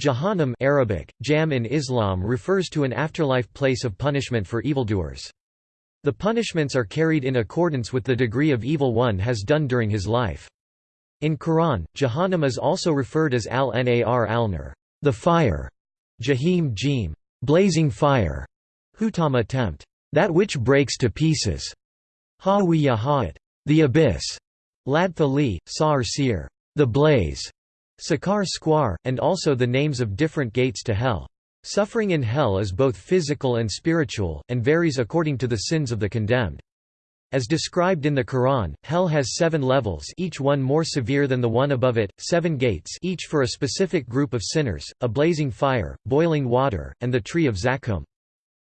Jahannam Arabic, jam in Islam refers to an afterlife place of punishment for evildoers. The punishments are carried in accordance with the degree of evil one has done during his life. In Quran, Jahannam is also referred as al-nar al-nar, the fire, Jahim jim, blazing fire, hutama tempt, that which breaks to pieces, ha'at, the abyss, ladtha li, sa'ar seer, the blaze, sakar squar, and also the names of different gates to hell. Suffering in hell is both physical and spiritual, and varies according to the sins of the condemned. As described in the Quran, hell has seven levels each one more severe than the one above it, seven gates each for a specific group of sinners, a blazing fire, boiling water, and the tree of Zaqqum.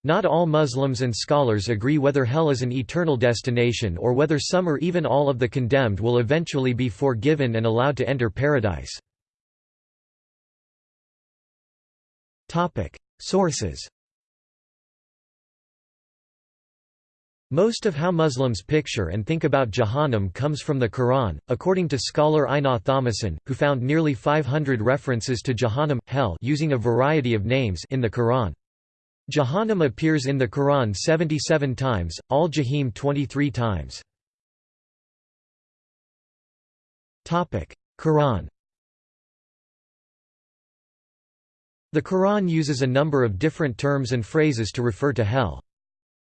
Not all Muslims and scholars agree whether hell is an eternal destination or whether some or even all of the condemned will eventually be forgiven and allowed to enter paradise. Sources Most of how Muslims picture and think about Jahannam comes from the Quran, according to scholar Einar Thomassen, who found nearly 500 references to Jahannam hell using a variety of names in the Quran. Jahannam appears in the Quran 77 times, al-Jahim 23 times. Quran The Quran uses a number of different terms and phrases to refer to hell.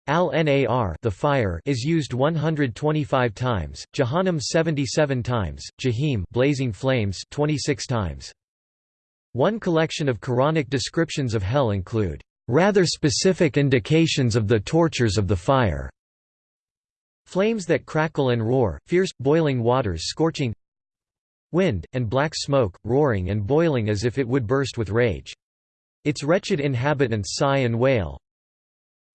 Al-Nar the fire is used 125 times, Jahannam 77 times, Jahim blazing flames 26 times. One collection of Quranic descriptions of hell include rather specific indications of the tortures of the fire. Flames that crackle and roar, fierce, boiling waters scorching wind, and black smoke, roaring and boiling as if it would burst with rage. Its wretched inhabitants sigh and wail.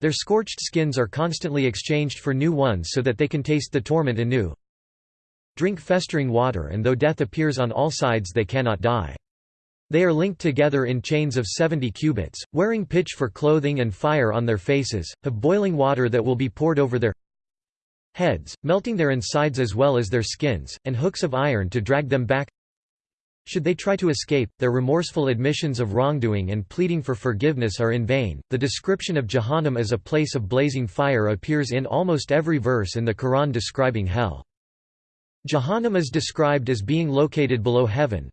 Their scorched skins are constantly exchanged for new ones so that they can taste the torment anew. Drink festering water and though death appears on all sides they cannot die. They are linked together in chains of 70 cubits, wearing pitch for clothing and fire on their faces, have boiling water that will be poured over their heads, melting their insides as well as their skins, and hooks of iron to drag them back should they try to escape, their remorseful admissions of wrongdoing and pleading for forgiveness are in vain. The description of Jahannam as a place of blazing fire appears in almost every verse in the Quran describing hell. Jahannam is described as being located below heaven,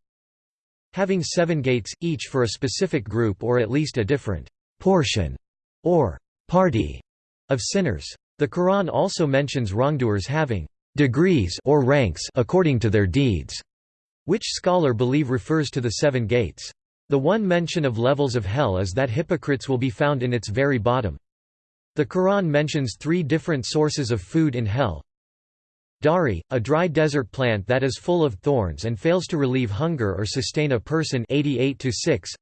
having seven gates, each for a specific group or at least a different portion or party of sinners. The Quran also mentions wrongdoers having degrees or ranks according to their deeds which scholar believe refers to the seven gates. The one mention of levels of hell is that hypocrites will be found in its very bottom. The Quran mentions three different sources of food in hell. Dari, a dry desert plant that is full of thorns and fails to relieve hunger or sustain a person 88 -6.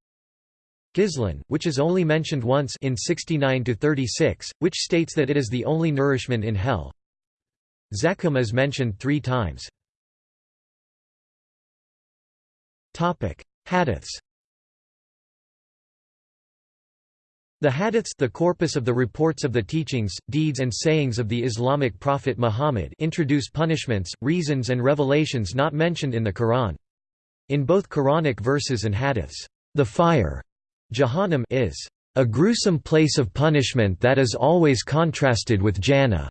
Gizlan, which is only mentioned once in 69-36, which states that it is the only nourishment in hell. Zaqqum is mentioned three times. Hadiths The hadiths the corpus of the reports of the teachings, deeds and sayings of the Islamic prophet Muhammad introduce punishments, reasons and revelations not mentioned in the Quran. In both Quranic verses and hadiths, the fire Jahannam is a gruesome place of punishment that is always contrasted with Jannah,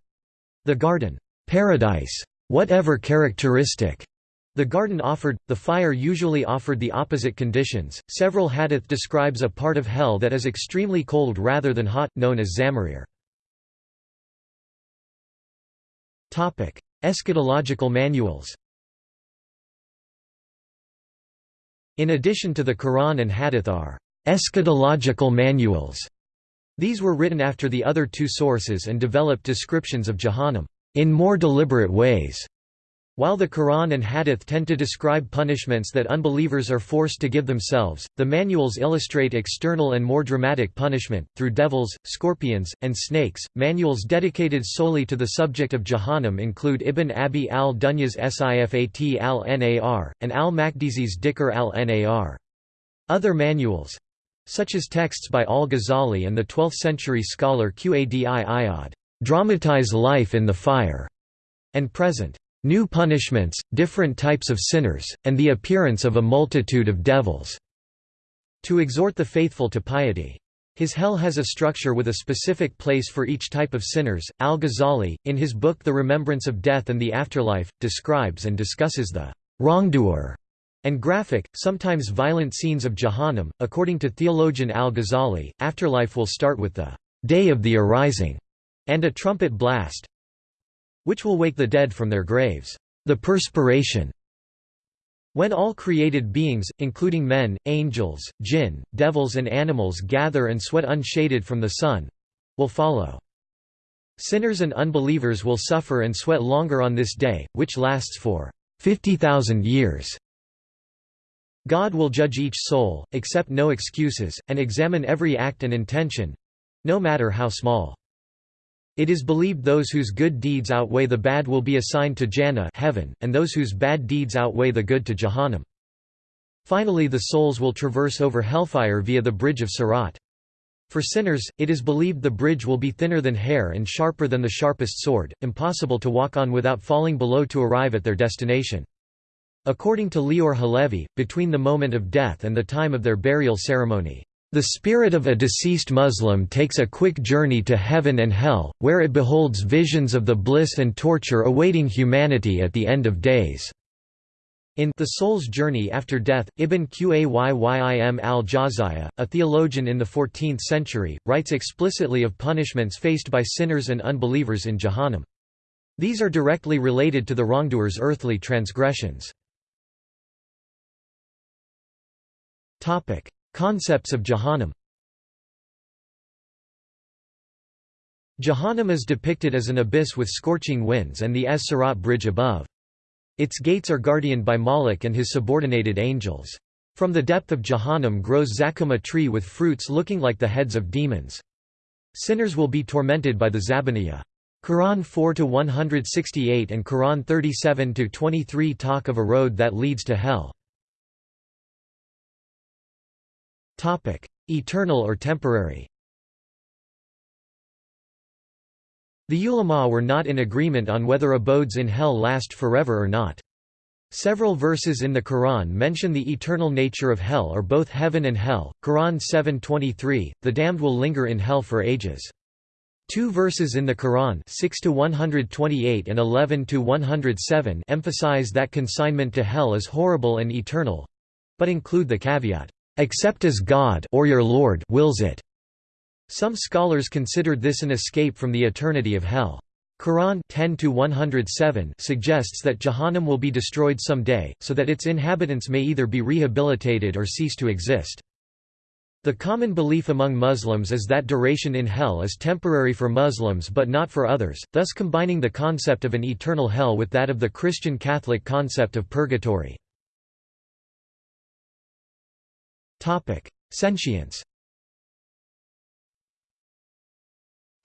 the garden, paradise, whatever characteristic the garden offered, the fire usually offered the opposite conditions. Several hadith describes a part of hell that is extremely cold rather than hot, known as Zamarir. Topic: Eschatological manuals. In addition to the Quran and Hadith are eschatological manuals. These were written after the other two sources and developed descriptions of Jahannam in more deliberate ways. While the Quran and Hadith tend to describe punishments that unbelievers are forced to give themselves, the manuals illustrate external and more dramatic punishment, through devils, scorpions, and snakes. Manuals dedicated solely to the subject of Jahannam include Ibn Abi al Dunya's Sifat al Nar, and al Maqdisi's Dhikr al Nar. Other manuals such as texts by al Ghazali and the 12th century scholar Qadi Iyad dramatize life in the fire and present new punishments, different types of sinners, and the appearance of a multitude of devils." To exhort the faithful to piety. His hell has a structure with a specific place for each type of sinners. Al Ghazali, in his book The Remembrance of Death and the Afterlife, describes and discusses the wrongdoer and graphic, sometimes violent scenes of Jahannam. According to theologian Al Ghazali, afterlife will start with the day of the arising and a trumpet blast which will wake the dead from their graves. The perspiration when all created beings, including men, angels, jinn, devils and animals gather and sweat unshaded from the sun—will follow. Sinners and unbelievers will suffer and sweat longer on this day, which lasts for 50,000 years. God will judge each soul, accept no excuses, and examine every act and intention—no matter how small. It is believed those whose good deeds outweigh the bad will be assigned to Jannah heaven, and those whose bad deeds outweigh the good to Jahannam. Finally the souls will traverse over hellfire via the bridge of Sirat. For sinners, it is believed the bridge will be thinner than hair and sharper than the sharpest sword, impossible to walk on without falling below to arrive at their destination. According to Leor Halevi, between the moment of death and the time of their burial ceremony, the spirit of a deceased Muslim takes a quick journey to heaven and hell, where it beholds visions of the bliss and torture awaiting humanity at the end of days. In The Soul's Journey After Death, Ibn Qayyim al-Jawziyya, a theologian in the 14th century, writes explicitly of punishments faced by sinners and unbelievers in Jahannam. These are directly related to the wrongdoer's earthly transgressions. Concepts of Jahannam Jahannam is depicted as an abyss with scorching winds and the Es-Sirat bridge above. Its gates are guardianed by Malik and his subordinated angels. From the depth of Jahannam grows Zaqqum a tree with fruits looking like the heads of demons. Sinners will be tormented by the Zabaniyah. Quran 4-168 and Quran 37-23 talk of a road that leads to hell. Eternal or temporary The ulama were not in agreement on whether abodes in hell last forever or not. Several verses in the Quran mention the eternal nature of hell or both heaven and hell. Quran 7:23, the damned will linger in hell for ages. Two verses in the Quran 6 to 128 and 11 to 107 emphasize that consignment to hell is horrible and eternal, but include the caveat except as God or your Lord wills it. Some scholars considered this an escape from the eternity of hell. Quran 10 suggests that Jahannam will be destroyed someday, so that its inhabitants may either be rehabilitated or cease to exist. The common belief among Muslims is that duration in hell is temporary for Muslims but not for others, thus combining the concept of an eternal hell with that of the Christian Catholic concept of purgatory. Sentience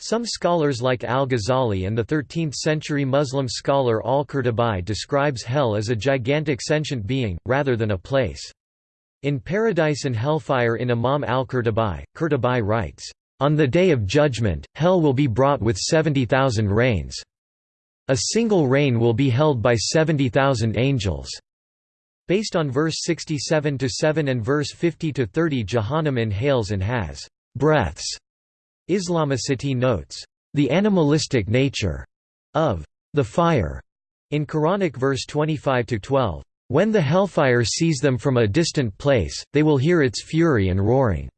Some scholars like al-Ghazali and the 13th-century Muslim scholar al-Qurtubi describes hell as a gigantic sentient being, rather than a place. In Paradise and Hellfire in Imam al-Qurtubi, Qurtubi writes, "...on the Day of Judgment, hell will be brought with 70,000 reins. A single rein will be held by 70,000 angels." Based on verse 67-7 and verse 50-30 Jahannam inhales and has breaths. Islamicity notes, "...the animalistic nature," of the fire, in Quranic verse 25-12, "...when the hellfire sees them from a distant place, they will hear its fury and roaring."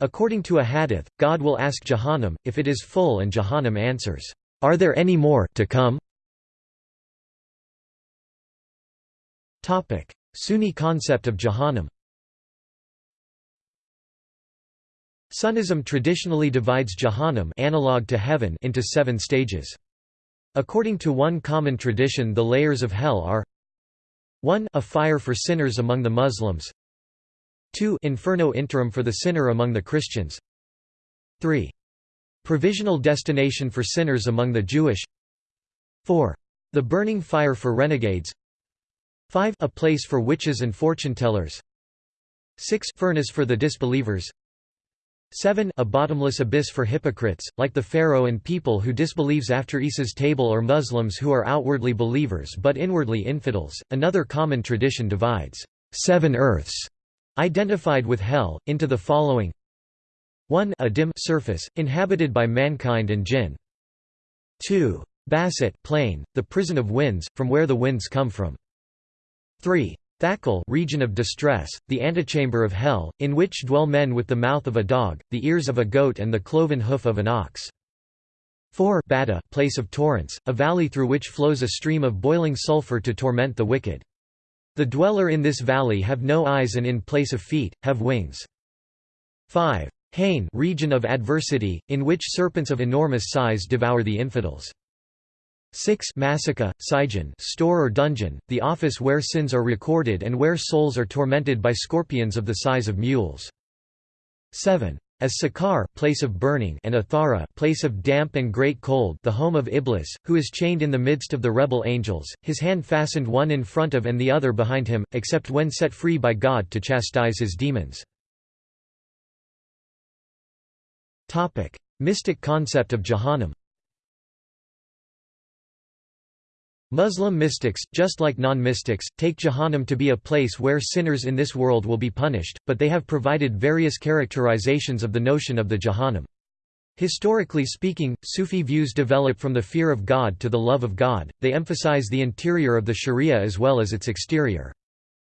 According to a hadith, God will ask Jahannam, if it is full and Jahannam answers, "'Are there any more to come?' Topic: Sunni concept of Jahannam. Sunnism traditionally divides Jahannam analog to heaven into seven stages. According to one common tradition the layers of hell are 1 a fire for sinners among the Muslims 2 inferno interim for the sinner among the Christians 3 provisional destination for sinners among the Jewish 4 the burning fire for renegades 5 a place for witches and fortune-tellers 6 furnace for the disbelievers 7 a bottomless abyss for hypocrites, like the Pharaoh and people who disbelieves after Isa's table or Muslims who are outwardly believers but inwardly infidels. Another common tradition divides seven earths identified with hell, into the following 1 a dim surface, inhabited by mankind and jinn 2. Basset plain, the prison of winds, from where the winds come from 3. Thakal region of distress, the antechamber of hell, in which dwell men with the mouth of a dog, the ears of a goat and the cloven hoof of an ox. 4 Bada place of torrents, a valley through which flows a stream of boiling sulfur to torment the wicked. The dweller in this valley have no eyes and in place of feet, have wings. 5. Hain region of adversity, in which serpents of enormous size devour the infidels. 6 Massacre, Sijin store or dungeon, the office where sins are recorded and where souls are tormented by scorpions of the size of mules. 7 as Sakar place of burning and Athara place of damp and great cold the home of Iblis, who is chained in the midst of the rebel angels, his hand fastened one in front of and the other behind him, except when set free by God to chastise his demons. Mystic concept of Jahannam Muslim mystics, just like non-mystics, take Jahannam to be a place where sinners in this world will be punished, but they have provided various characterizations of the notion of the Jahannam. Historically speaking, Sufi views develop from the fear of God to the love of God, they emphasize the interior of the sharia as well as its exterior.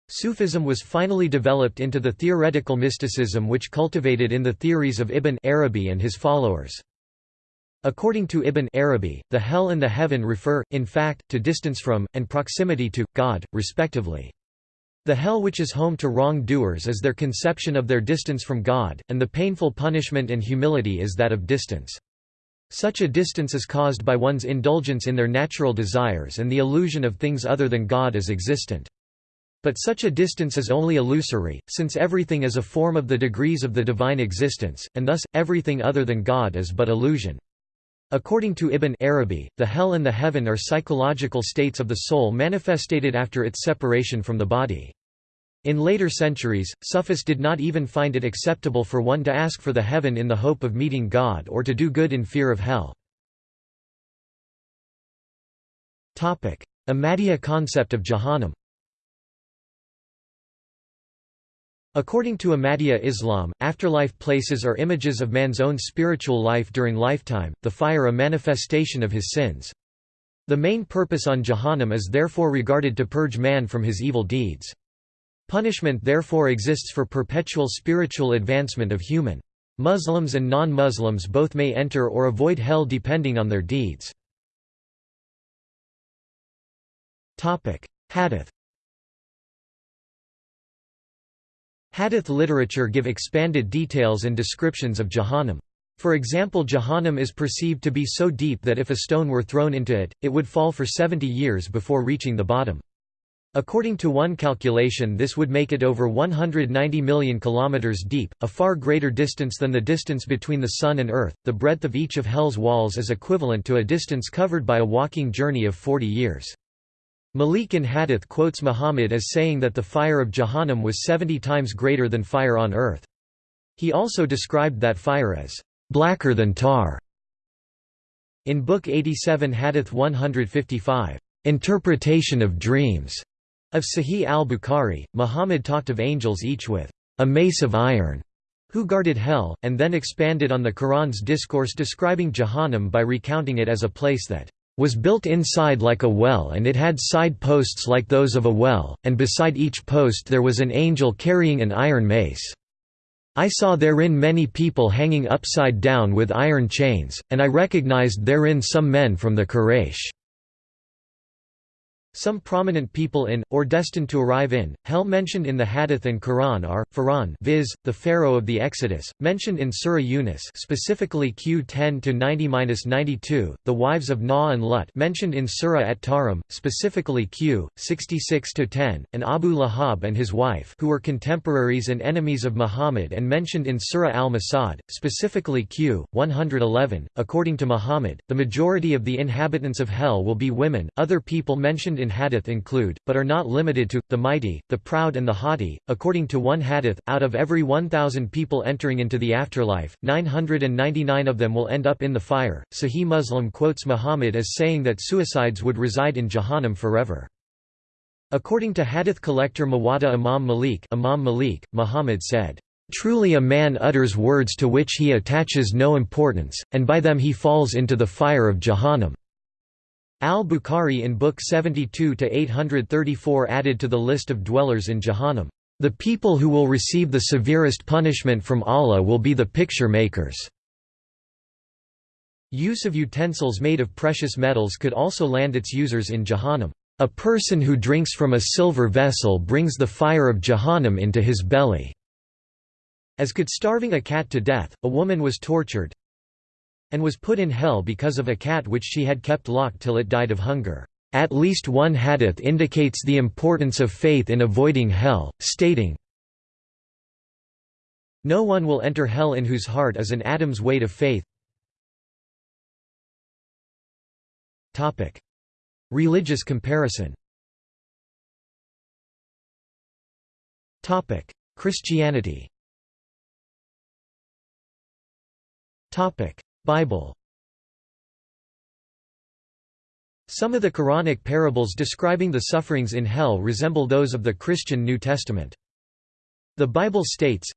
Sufism was finally developed into the theoretical mysticism which cultivated in the theories of Ibn Arabi and his followers. According to Ibn Arabi, the hell and the heaven refer, in fact, to distance from, and proximity to, God, respectively. The hell which is home to wrong-doers is their conception of their distance from God, and the painful punishment and humility is that of distance. Such a distance is caused by one's indulgence in their natural desires and the illusion of things other than God as existent. But such a distance is only illusory, since everything is a form of the degrees of the divine existence, and thus, everything other than God is but illusion. According to Ibn Arabi, the hell and the heaven are psychological states of the soul manifested after its separation from the body. In later centuries, Sufis did not even find it acceptable for one to ask for the heaven in the hope of meeting God or to do good in fear of hell. Ahmadiyya concept of Jahannam According to Ahmadiyya Islam, afterlife places are images of man's own spiritual life during lifetime, the fire a manifestation of his sins. The main purpose on Jahannam is therefore regarded to purge man from his evil deeds. Punishment therefore exists for perpetual spiritual advancement of human. Muslims and non-Muslims both may enter or avoid hell depending on their deeds. Hadith Hadith literature give expanded details and descriptions of Jahannam. For example Jahannam is perceived to be so deep that if a stone were thrown into it, it would fall for 70 years before reaching the bottom. According to one calculation this would make it over 190 million kilometers deep, a far greater distance than the distance between the Sun and Earth. The breadth of each of Hell's walls is equivalent to a distance covered by a walking journey of 40 years. Malik in Hadith quotes Muhammad as saying that the fire of Jahannam was 70 times greater than fire on earth. He also described that fire as blacker than tar. In Book 87 Hadith 155, Interpretation of Dreams, of Sahih al-Bukhari, Muhammad talked of angels each with a mace of iron, who guarded hell, and then expanded on the Quran's discourse describing Jahannam by recounting it as a place that was built inside like a well and it had side posts like those of a well, and beside each post there was an angel carrying an iron mace. I saw therein many people hanging upside down with iron chains, and I recognized therein some men from the Quraysh. Some prominent people in, or destined to arrive in, hell mentioned in the Hadith and Quran are, Pharaoh viz., the Pharaoh of the Exodus, mentioned in Surah Yunus specifically Q 10-90-92, the wives of Nuh and Lut mentioned in Surah At-Tahrim, specifically Q, 66-10, and Abu Lahab and his wife who were contemporaries and enemies of Muhammad and mentioned in Surah Al-Masad, specifically Q, 111. According to Muhammad, the majority of the inhabitants of hell will be women, other people mentioned in in hadith include, but are not limited to, the mighty, the proud and the haughty. According to one hadith, out of every 1,000 people entering into the afterlife, 999 of them will end up in the fire. Sahih Muslim quotes Muhammad as saying that suicides would reside in Jahannam forever. According to hadith collector Muwatta Imam Malik, Imam Malik Muhammad said, Truly a man utters words to which he attaches no importance, and by them he falls into the fire of Jahannam. Al-Bukhari in Book 72-834 added to the list of dwellers in Jahannam, "...the people who will receive the severest punishment from Allah will be the picture makers." Use of utensils made of precious metals could also land its users in Jahannam. A person who drinks from a silver vessel brings the fire of Jahannam into his belly. As could starving a cat to death, a woman was tortured and was put in hell because of a cat which she had kept locked till it died of hunger. At least one hadith indicates the importance of faith in avoiding hell, stating, No one will enter hell in whose heart is an atom's weight of faith. Religious comparison. Christianity Bible Some of the Quranic parables describing the sufferings in hell resemble those of the Christian New Testament. The Bible states,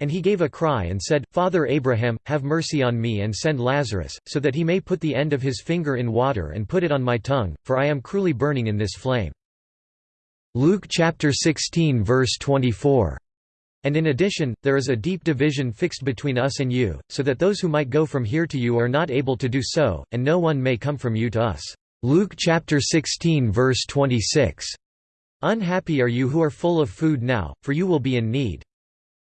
And he gave a cry and said, Father Abraham, have mercy on me and send Lazarus, so that he may put the end of his finger in water and put it on my tongue, for I am cruelly burning in this flame. Luke chapter 16 verse 24 and in addition, there is a deep division fixed between us and you, so that those who might go from here to you are not able to do so, and no one may come from you to us. Luke chapter 16 verse 26. Unhappy are you who are full of food now, for you will be in need.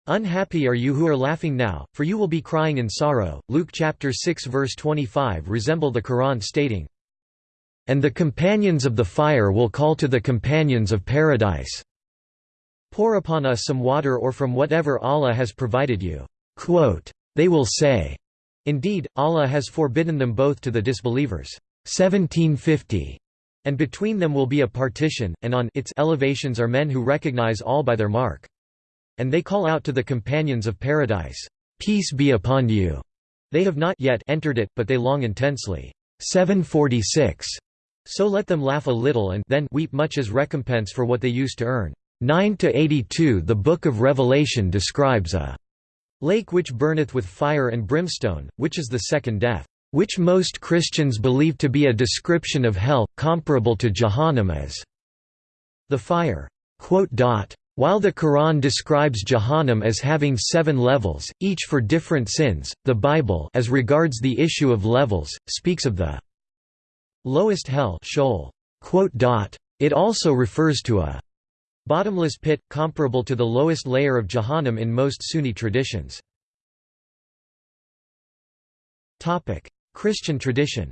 Unhappy are you who are laughing now, for you will be crying in sorrow. Luke chapter 6 verse 25 resemble the Quran stating, And the companions of the fire will call to the companions of paradise. Pour upon us some water or from whatever Allah has provided you." They will say, Indeed, Allah has forbidden them both to the disbelievers. 1750. And between them will be a partition, and on its elevations are men who recognize all by their mark. And they call out to the companions of paradise, Peace be upon you. They have not yet entered it, but they long intensely. 746. So let them laugh a little and then weep much as recompense for what they used to earn. 9–82 The Book of Revelation describes a lake which burneth with fire and brimstone, which is the second death, which most Christians believe to be a description of hell, comparable to Jahannam as the fire. While the Quran describes Jahannam as having seven levels, each for different sins, the Bible as regards the issue of levels, speaks of the lowest hell It also refers to a Bottomless pit, comparable to the lowest layer of Jahannam in most Sunni traditions. Christian tradition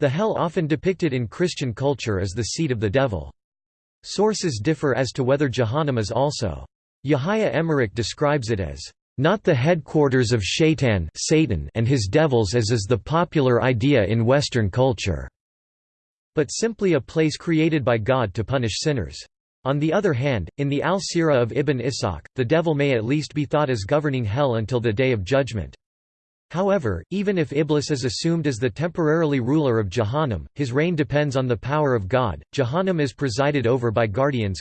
The hell often depicted in Christian culture is the seat of the devil. Sources differ as to whether Jahannam is also. Yahya Emerick describes it as not the headquarters of Shaitan Satan and his devils as is the popular idea in Western culture but simply a place created by God to punish sinners. On the other hand, in the Al-Sirah of Ibn Ishaq, the devil may at least be thought as governing hell until the Day of Judgment. However, even if Iblis is assumed as the temporarily ruler of Jahannam, his reign depends on the power of God. Jahannam is presided over by guardians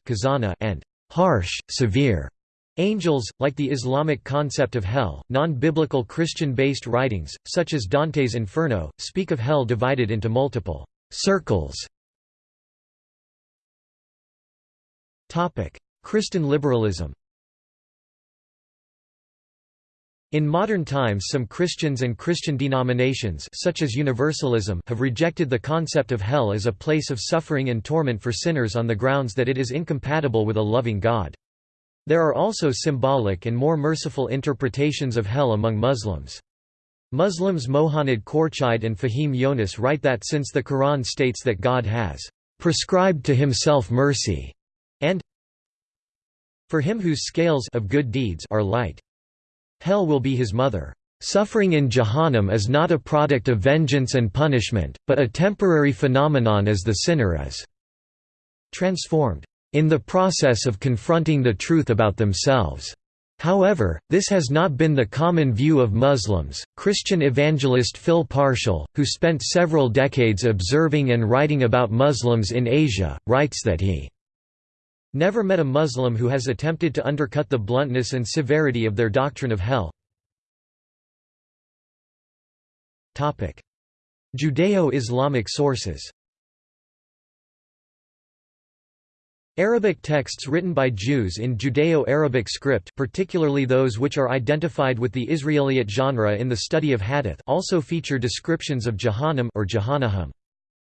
and harsh, severe angels. Like the Islamic concept of hell, non-biblical Christian-based writings, such as Dante's Inferno, speak of hell divided into multiple Circles Christian liberalism In modern times some Christians and Christian denominations such as Universalism have rejected the concept of hell as a place of suffering and torment for sinners on the grounds that it is incompatible with a loving God. There are also symbolic and more merciful interpretations of hell among Muslims. Muslims Mouhanad Khorchide and Fahim Yonis write that since the Quran states that God has prescribed to himself mercy, and for him whose scales of good deeds are light. Hell will be his mother. Suffering in Jahannam is not a product of vengeance and punishment, but a temporary phenomenon as the sinner is transformed in the process of confronting the truth about themselves. However, this has not been the common view of Muslims. Christian evangelist Phil Parshall, who spent several decades observing and writing about Muslims in Asia, writes that he never met a Muslim who has attempted to undercut the bluntness and severity of their doctrine of hell. Judeo-Islamic sources Arabic texts written by Jews in Judeo-Arabic script particularly those which are identified with the Israelite genre in the study of hadith also feature descriptions of Jahannam or Jahannahum.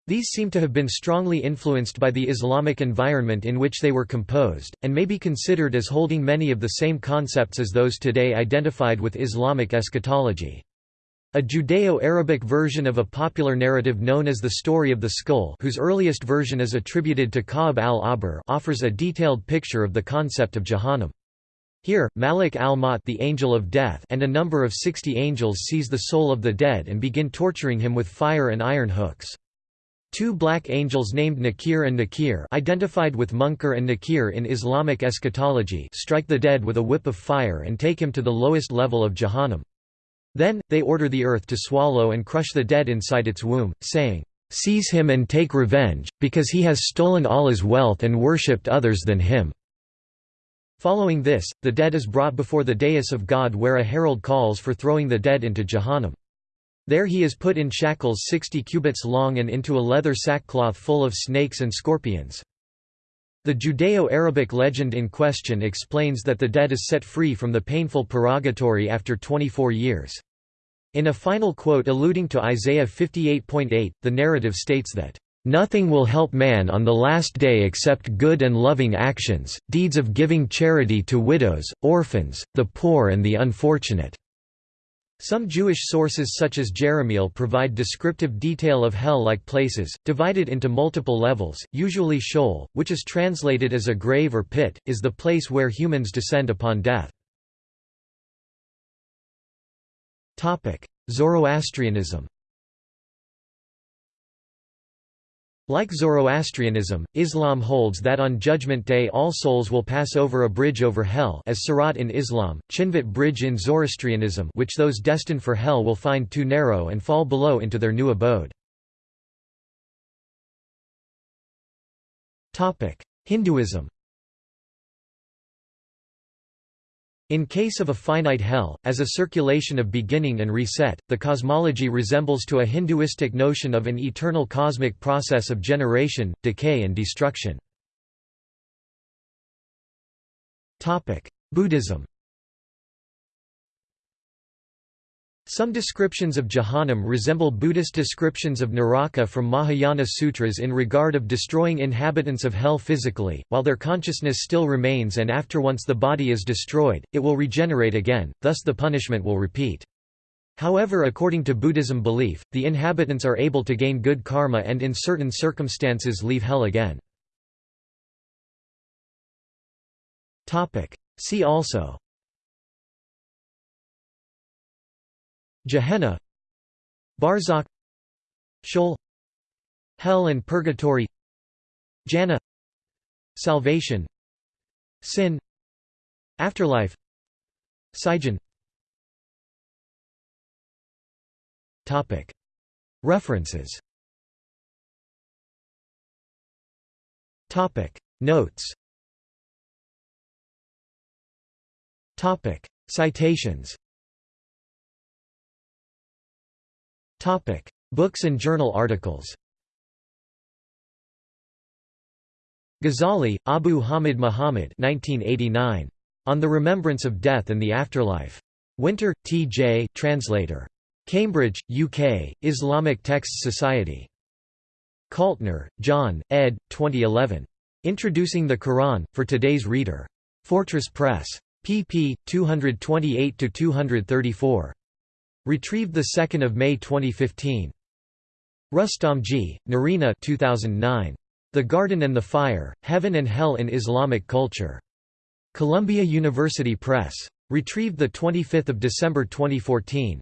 These seem to have been strongly influenced by the Islamic environment in which they were composed, and may be considered as holding many of the same concepts as those today identified with Islamic eschatology. A Judeo-Arabic version of a popular narrative known as the Story of the Skull whose earliest version is attributed to Ka'b al-Ahbar offers a detailed picture of the concept of Jahannam. Here, Malik al-Maut the angel of death and a number of sixty angels seize the soul of the dead and begin torturing him with fire and iron hooks. Two black angels named Nakir and Nakir identified with Munkar and Nakir in Islamic eschatology strike the dead with a whip of fire and take him to the lowest level of Jahannam. Then, they order the earth to swallow and crush the dead inside its womb, saying, "'Seize him and take revenge, because he has stolen Allah's wealth and worshipped others than him.' Following this, the dead is brought before the dais of God where a herald calls for throwing the dead into Jahannam. There he is put in shackles sixty cubits long and into a leather sackcloth full of snakes and scorpions. The Judeo-Arabic legend in question explains that the dead is set free from the painful purgatory after 24 years. In a final quote alluding to Isaiah 58.8, the narrative states that, "...nothing will help man on the last day except good and loving actions, deeds of giving charity to widows, orphans, the poor and the unfortunate." Some Jewish sources such as Jerahmeel provide descriptive detail of hell-like places, divided into multiple levels, usually Sheol, which is translated as a grave or pit, is the place where humans descend upon death. Zoroastrianism Like Zoroastrianism, Islam holds that on Judgment Day all souls will pass over a bridge over hell as Sirat in Islam, Chinvat bridge in Zoroastrianism which those destined for hell will find too narrow and fall below into their new abode. Hinduism In case of a finite hell, as a circulation of beginning and reset, the cosmology resembles to a Hinduistic notion of an eternal cosmic process of generation, decay and destruction. Buddhism Some descriptions of Jahannam resemble Buddhist descriptions of Naraka from Mahayana sutras in regard of destroying inhabitants of hell physically, while their consciousness still remains and after once the body is destroyed, it will regenerate again, thus the punishment will repeat. However according to Buddhism belief, the inhabitants are able to gain good karma and in certain circumstances leave hell again. See also Gehenna Barzakh Sheol Hell and Purgatory Jannah Salvation Sin Afterlife Sijin Topic. References. Topic. Notes. Topic. Citations Topic: Books and journal articles. Ghazali, Abu Hamid Muhammad 1989. On the Remembrance of Death and the Afterlife. Winter, T.J. Translator. Cambridge, UK, Islamic Texts Society. Kaltner, John, ed. 2011. Introducing the Quran, for Today's Reader. Fortress Press. pp. 228–234. Retrieved 2 May 2015. Rustomji, Nerina 2009. The Garden and the Fire, Heaven and Hell in Islamic Culture. Columbia University Press. Retrieved 25 December 2014.